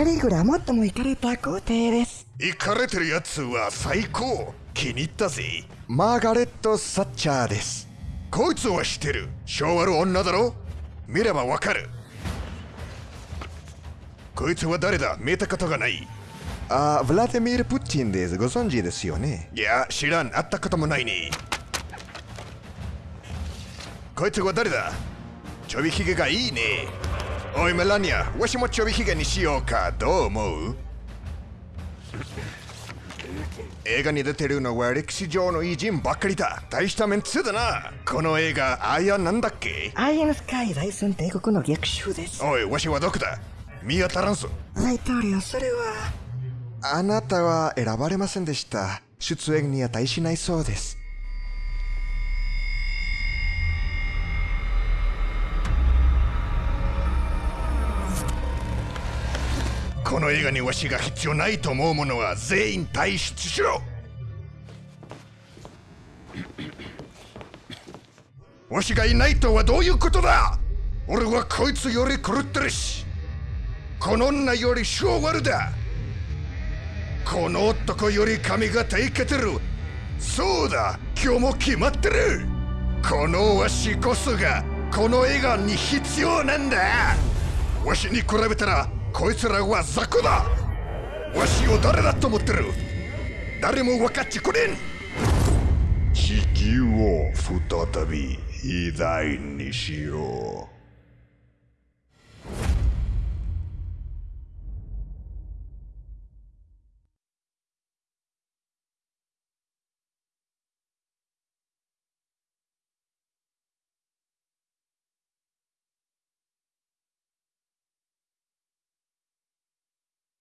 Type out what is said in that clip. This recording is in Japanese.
カリグラもっともイカれた皇帝です。イカれてるやつは最高。気に入ったぜ。マーガレット・サッチャーです。こいつは知ってる。昭和の女だろ。見ればわかる。こいつは誰だ？見たことがない。あヴラディミール・プーチンです。ご存知ですよね？いや知らん。会ったこともないね。こいつは誰だ？ちょびひげがいいねおいメラニアわしもちょびひげにしようかどう思う映画に出てるのは歴史上の偉人ばっかりだ大したメンツだなこの映画あやなんだっけアイアンスカイ大戦帝国の逆襲ですおいわしはどこだ見当たらんぞ大統領それはあなたは選ばれませんでした出演に値しないそうですこの映画にわしが必要ないと思うものは全員退出しろ。わしがいないとはどういうことだ。俺はこいつより狂ってるし。この女より性悪だ。この男より髪型いけてる。そうだ今日も決まってる。このわしこそがこの映画に必要なんだ。わしに比べたらこいつらは雑魚だ。わしを誰だと思ってる？誰も分かってくれん地球を再び偉大にしよう。